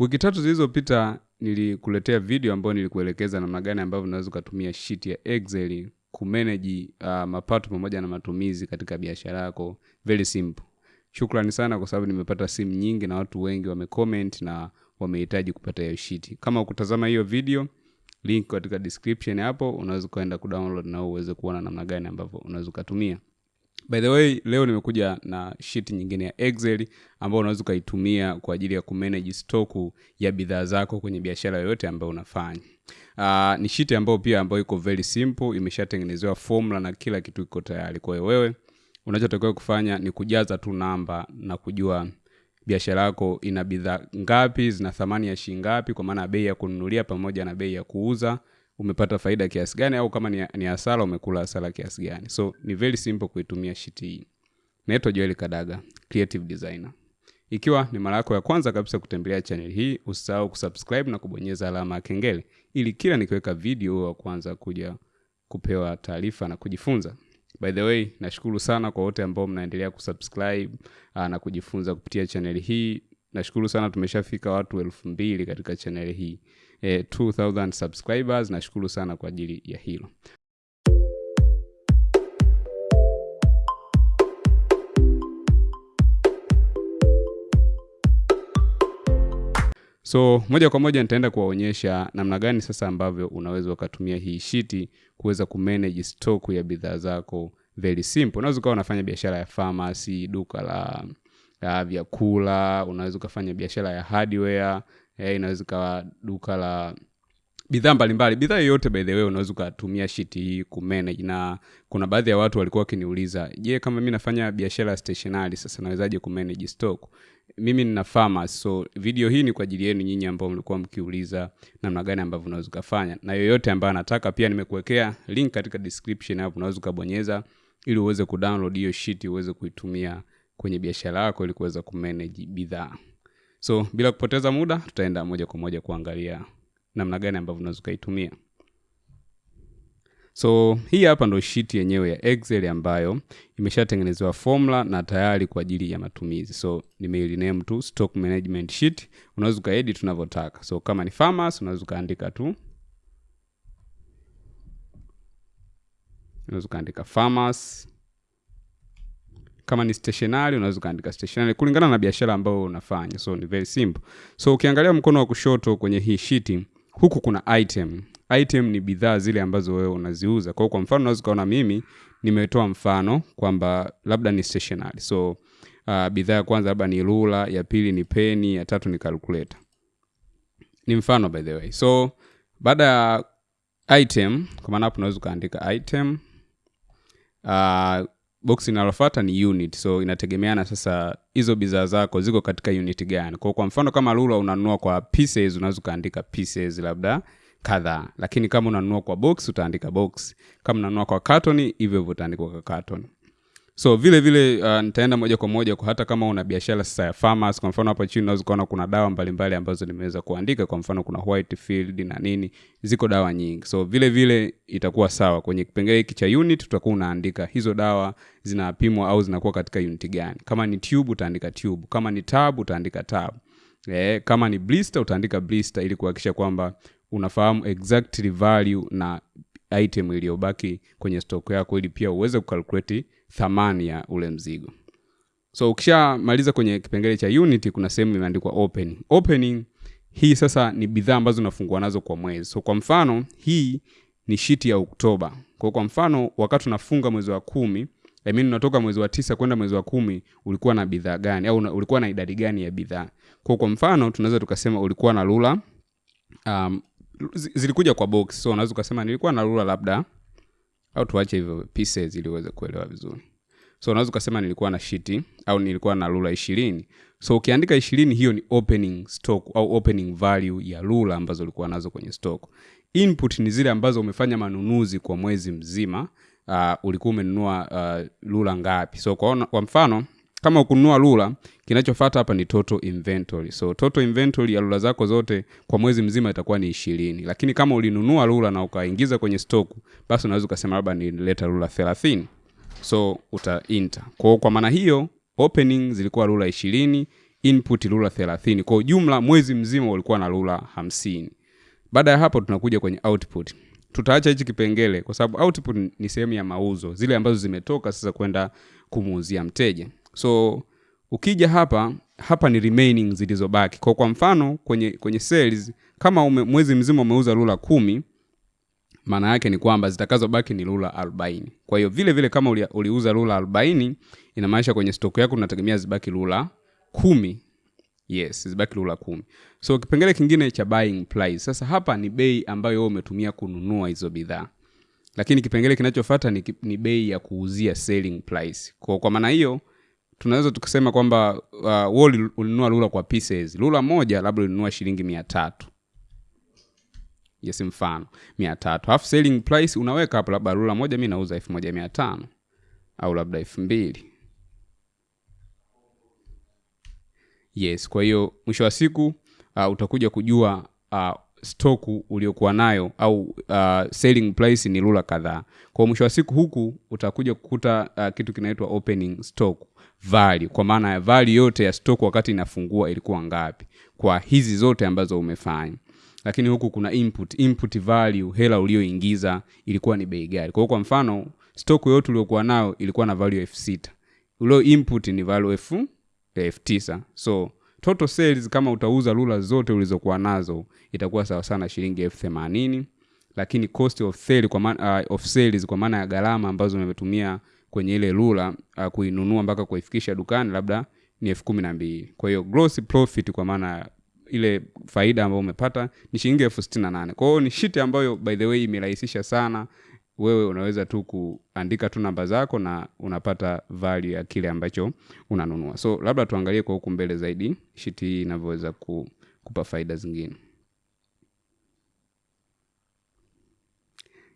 wiki tatu zilizopita nilikuletea video ambayo nilikuelekeza namna gani ambavyo unaweza ukatumia sheet ya excel kumanage uh, mapato pamoja na matumizi katika biashara yako. Very simple. Shukrani sana kwa sababu nimepata simu nyingi na watu wengi wamecomment na wamehitaji kupata hiyo sheet. Kama ukutazama hiyo video link katika description hapo unaweza ukaenda kudownload na uweze kuona namna gani ambavyo unaweza ukatumia by the way leo nimekuja na sheet nyingine ya excel ambayo unaweza ukaitumia kwa ajili ya kumanage stoku ya bidhaa zako kwenye biashara yoyote ambayo unafanya. Uh, ni sheet ambayo pia ambayo iko very simple imeshatengenezewa formula na kila kitu iko tayari. Kwa hiyo wewe unachotakiwa kufanya ni kujaza tu namba na kujua biashara yako ina bidhaa ngapi zina thamani ya shilingi ngapi kwa maana bei ya kununulia pamoja na bei ya kuuza umepata faida kiasi gani au kama ni, hasara umekula hasara kiasi gani. So ni very simple kuitumia shiti hii. Naitwa joel kadaga creative designer. Ikiwa ni mara yako ya kwanza kabisa kutembelea channel hii usisahau kusubscribe na kubonyeza alama ya kengele ili kila nikiweka video wa kwanza kuja kupewa taarifa na kujifunza. By the way nashukuru sana kwa wote ambao mnaendelea kusubscribe uh, na kujifunza kupitia chaneli hii. Nashukuru sana tumeshafika watu elfu mbili katika channel hii eh, 2000 subscribers. Nashukuru sana kwa ajili ya hilo. So moja kwa moja nitaenda kuwaonyesha namna gani sasa ambavyo unaweza ukatumia hii shiti kuweza kumanage stock ya bidhaa zako very simple. Unaweza ukawa unafanya biashara ya pharmacy duka la la vyakula unaweza ukafanya biashara ya hardware eh, inaweza ikawa duka la bidhaa mbalimbali. Bidhaa yoyote by the way unaweza ukatumia shiti hii kumanage. Na kuna baadhi ya watu walikuwa wakiniuliza je kama mi nafanya biashara ya stationary sasa nawezaje kumanage stock? Mimi nina farmers so video hii ni kwa ajili yenu nyinyi ambao mlikuwa mkiuliza namna gani ambavyo unaweza ukafanya. Na yoyote ambaye anataka pia nimekuwekea link katika description hapo unaweza ukabonyeza ili uweze kudownload hiyo shiti uweze kuitumia kwenye biashara yako ili kuweza kumanage bidhaa so bila kupoteza muda tutaenda moja kwa moja kuangalia namna gani ambavyo unaweza ukaitumia. So hii hapa ndo sheet yenyewe ya excel ambayo imeshatengenezewa formula na tayari kwa ajili ya matumizi. So nimeiliname tu stock management sheet. Unaweza ukaedit tunavyotaka. So kama ni farmers unaweza ukaandika tu. Unaweza ukaandika farmers kama ni stationary unaweza ukaandika stationary kulingana na biashara ambayo unafanya. So ni very simple. So ukiangalia mkono wa kushoto kwenye hii shiti huku kuna item. Item ni bidhaa zile ambazo wewe unaziuza. Kwa hiyo kwa mfano unaweza ukaona mimi nimetoa mfano kwamba labda ni stationary so uh, bidhaa ya kwanza labda ni rula ya pili ni peni ya tatu ni calculator. Ni mfano by the way. So baada ya item kwa maana hapo unaweza ukaandika item uh, box inalofata ni unit so inategemeana sasa hizo bidhaa zako ziko katika unit gani. Kwa kwa mfano kama lula unanunua kwa pieces unaweza ukaandika pieces labda kadhaa lakini kama unanunua kwa box utaandika box. Kama unanunua kwa carton hivyo hivyo utaandika kwa carton so vile vile uh, nitaenda moja kwa moja kwa hata kama una biashara sasa ya farmers kwa mfano hapa chini unaweza ukaona kuna dawa mbalimbali ambazo nimeweza kuandika kwa mfano kuna white field na nini ziko dawa nyingi. So vile vile itakuwa sawa. Kwenye kipengele hiki cha unit utakuwa unaandika hizo dawa zinapimwa au zinakuwa katika unit gani. Kama ni tube utaandika tube. Kama ni tab utaandika tab eh, kama ni blister utaandika blister ili kuhakikisha kwamba unafahamu exactly value na item iliyobaki kwenye stock yako ili pia uweze kukalkulate thamani ya ule mzigo. So ukishamaliza kwenye kipengele cha unit kuna sehemu imeandikwa opening opening hii sasa ni bidhaa ambazo unafungua nazo kwa mwezi. So kwa mfano hii ni shiti ya oktoba kwa kwa mfano wakati unafunga mwezi wa kumi I mean, unatoka mwezi wa tisa kwenda mwezi wa kumi ulikuwa na bidhaa gani? Au ulikuwa na idadi gani ya bidhaa? Kwa kwa mfano tunaweza tukasema ulikuwa na lula um, zilikuja kwa box so unaweza ukasema nilikuwa na lula labda au tuache hivyo pieces ili uweze kuelewa vizuri. So unaweza ukasema nilikuwa na shiti au nilikuwa na lula ishirini. So ukiandika ishirini hiyo ni opening stock au opening value ya lula ambazo ulikuwa nazo kwenye stock. Input ni zile ambazo umefanya manunuzi kwa mwezi mzima uh, ulikuwa umenunua uh, lula ngapi. So kwa, kwa mfano kama ukununua lula kinachofata hapa ni total inventory. So total inventory ya lula zako zote kwa mwezi mzima itakuwa ni ishirini. Lakini kama ulinunua lula na ukaingiza kwenye stoku basi unaweza ukasema labda nileta lula thelathini. So uta enter. Kwa, kwa maana hiyo opening zilikuwa lula ishirini input rula 30 kwa jumla mwezi mzima ulikuwa na rula 50 baada ya hapo tunakuja kwenye output. Tutaacha hichi kipengele kwa sababu output ni sehemu ya mauzo zile ambazo zimetoka sasa kwenda kumuuzia mteja so ukija hapa hapa ni remaining zilizobaki. Kwa kwa mfano kwenye kwenye sales kama ume, mwezi mzima umeuza lula kumi maana yake ni kwamba zitakazobaki ni lula 40 kwa hiyo vile vile kama uli, uliuza lula 40 inamaanisha kwenye stock yako unategemea zibaki lula kumi. Yes zibaki lula kumi. So kipengele kingine cha buying price. Sasa hapa ni bei ambayo wewe umetumia kununua hizo bidhaa. Lakini kipengele kinachofuata ni, ni bei ya kuuzia selling price. Kwa, kwa maana hiyo tunaweza tukasema kwamba uh, wewe ulinunua lula kwa pieces. Lula moja labda ulinunua shilingi mia tatu. Yes mfano mia tatu. Half selling price unaweka hapo labda lula moja mi nauza elfu moja mia tano. Au labda elfu mbili. Yes kwa hiyo mwisho wa siku uh, utakuja kujua uh, stoku uliokuwa nayo au uh, selling price ni lula kadhaa. Kwa mwisho wa siku huku utakuja kukuta uh, kitu kinaitwa opening stock value. Kwa maana ya value yote ya stock wakati inafungua ilikuwa ngapi. Kwa hizi zote ambazo umefanya. Lakini huku kuna input. Input value hela ulioingiza ilikuwa ni bei gari kwa hiyo kwa mfano stock yote uliokuwa nayo ilikuwa na value elfu sita. Ulio input ni value elfu tisa. So total sales kama utauza lula zote ulizokuwa nazo itakuwa sawa sana shilingi elfu themanini. Lakini cost of sale kwa maana, uh, of sales kwa maana ya gharama ambazo umetumia kwenye ile lula uh, kuinunua mpaka kuifikisha dukani labda ni elfu kumi na mbili. Kwa hiyo gross profit kwa maana ile faida ambayo umepata ni shilingi elfu sitini na nane. Kwa hiyo ni shiti ambayo by the way imerahisisha sana wewe unaweza tu kuandika tu namba zako na unapata value ya kile ambacho unanunua. So labda tuangalie kwa huku mbele zaidi shiti hii inavyoweza ku, kupa faida zingine.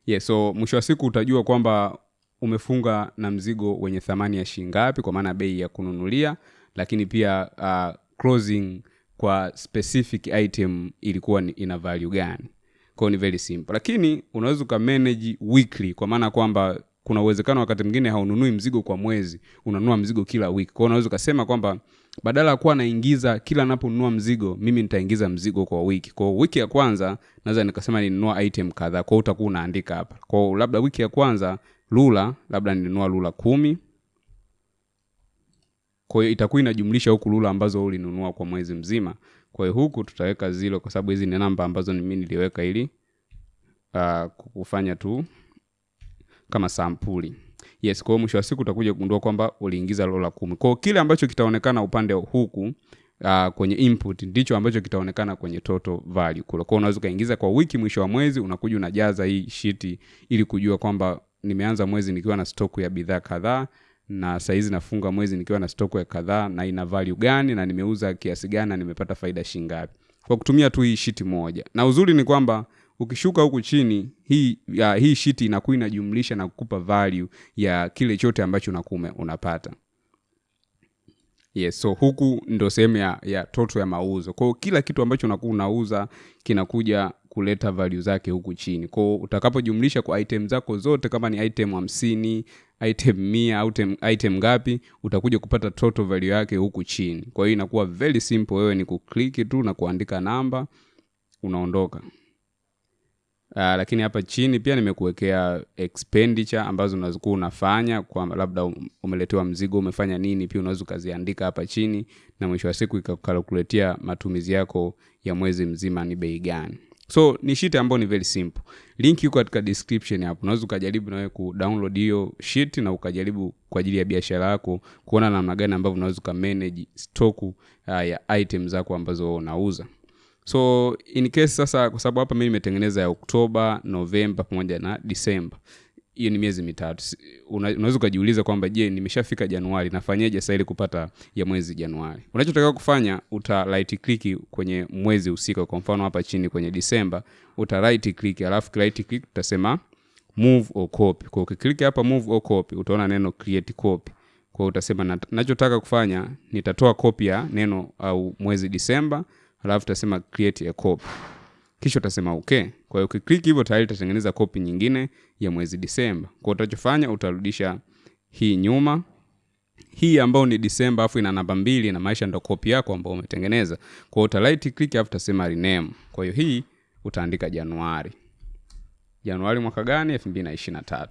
Yeah, so mwisho wa siku utajua kwamba umefunga na mzigo wenye thamani ya shingapi kwa maana bei ya kununulia lakini pia uh, closing kwa specific item ilikuwa ina value gani kwao ni very simple. Lakini unaweza ukamanage weekly kwa maana kwamba kuna uwezekano wakati mwingine haununui mzigo kwa mwezi unanunua mzigo kila wiki kwao unaweza ukasema kwamba badala ya kuwa naingiza kila naponunua mzigo mimi nitaingiza mzigo kwa wiki. Kwao wiki ya kwanza naweza nikasema ninunua item kadhaa. Kwao utakuwa unaandika hapa. Kwao labda wiki ya kwanza lula labda ninunua lula kumi. Kwa hiyo itakuwa inajumlisha huku lula ambazo ulinunua kwa mwezi mzima kwa hiyo huku tutaweka zilo kwa sababu hizi ni namba ambazo mi niliweka ili uh, kufanya tu kama sampuli. Yes kwa mwisho wa siku utakuja kugundua kwamba uliingiza lola kumi. Kwao kile ambacho kitaonekana upande huku uh, kwenye input ndicho ambacho kitaonekana kwenye total value kule. Kwao unaweza ukaingiza kwa wiki mwisho wa mwezi unakuja unajaza hii shiti ili kujua kwamba nimeanza mwezi nikiwa na stoku ya bidhaa kadhaa na sahizi nafunga mwezi nikiwa na stoko ya kadhaa na ina value gani na nimeuza kiasi gani na nimepata faida shingapi kwa kutumia tu hii shiti moja. Na uzuri ni kwamba ukishuka huku chini hii ya, hii shiti inakuwa inajumlisha na kukupa value ya kile chote ambacho unakuwa unapata. Yes so huku ndo sehemu ya, ya toto ya mauzo. Kwao kila kitu ambacho unakuwa unauza kinakuja kuleta value zake huku chini. Kwao utakapojumlisha kwa item zako zote kama ni item hamsini item mia item, item ngapi utakuja kupata total value yake huku chini. Kwa hiyo inakuwa very simple wewe ni kukliki tu na kuandika namba unaondoka. Uh, lakini hapa chini pia nimekuwekea expenditure ambazo unazokuwa unafanya kwa labda umeletewa mzigo umefanya nini pia unaweza ukaziandika hapa chini na mwisho wa siku ikakalkuletia matumizi yako ya mwezi mzima ni bei gani so ni sheet ambayo ni very simple. Link iko katika description hapo. Unaweza ukajaribu nawe kudownload hiyo sheet na ukajaribu kwa ajili ya biashara yako kuona namna gani ambavyo unaweza ukamanage stock uh, ya item zako ambazo unauza. So in case sasa kwa sababu hapa mi nimetengeneza ya oktoba novemba pamoja na disemba hiyo ni miezi mitatu. Una, unaweza ukajiuliza kwamba je nimeshafika januari nafanyaje sasa ili kupata ya mwezi januari? Unachotakiwa kufanya uta right click kwenye mwezi husika. Kwa mfano hapa chini kwenye disemba uta right click alafu right click utasema move or copy. Kwa ukiklik hapa move or copy utaona neno create copy. Kwa utasema nachotaka kufanya nitatoa copy ya neno au mwezi disemba alafu utasema create a copy kisha utasema okay kwa hiyo ukiklik hivyo tayari utatengeneza kopi nyingine ya mwezi disemba kwa hiyo utachofanya utarudisha hii nyuma hii ambayo ni Disemba afu ina namba mbili na maisha ndo kopi yako ambayo umetengeneza. Kwa hiyo uta right click afu utasema rename. Kwa hiyo hii utaandika Januari. Januari mwaka gani? 2023.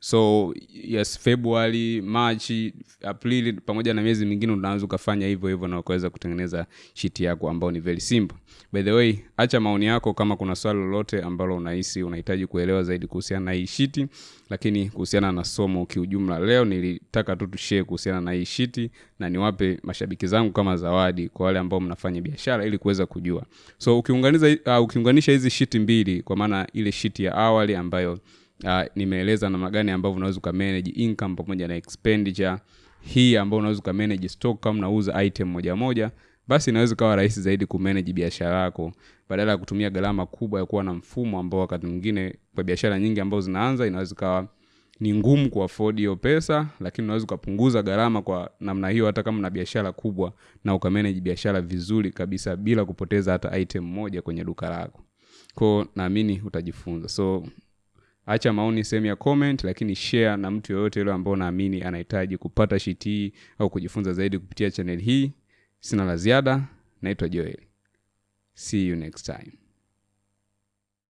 So yes, Februari, Machi, Aprili pamoja na miezi mingine unaweza ukafanya hivyo hivyo na ukaweza kutengeneza shiti yako ambao ni very simple. By the way, acha maoni yako kama kuna swali lolote ambalo unahisi unahitaji kuelewa zaidi kuhusiana na hii shiti lakini kuhusiana na somo kiujumla, leo nilitaka tu tushee kuhusiana na hii shiti na niwape mashabiki zangu kama zawadi kwa wale ambao mnafanya biashara ili kuweza kujua. So uh, ukiunganisha hizi shiti mbili kwa maana ile shiti ya awali ambayo uh, nimeeleza namna gani ambavyo unaweza ukamanage income pamoja na expenditure. Hii ambayo unaweza ukamanage stock kama unauza item moja moja basi inaweza ikawa rahisi zaidi kumanage biashara yako. Badala ya kutumia gharama kubwa ya kuwa na mfumo ambao wakati mwingine kwa biashara nyingi ambazo zinaanza inaweza ikawa ni ngumu kuafodi hiyo pesa lakini unaweza ukapunguza gharama kwa namna hiyo hata kama na biashara kubwa na ukamanage biashara vizuri kabisa bila kupoteza hata item moja kwenye duka lako. Ko naamini utajifunza. So acha maoni sehemu ya comment lakini share na mtu yoyote yule ambao unaamini anahitaji kupata sheet hii au kujifunza zaidi kupitia channel hii. Sina la ziada naitwa joel. See you next time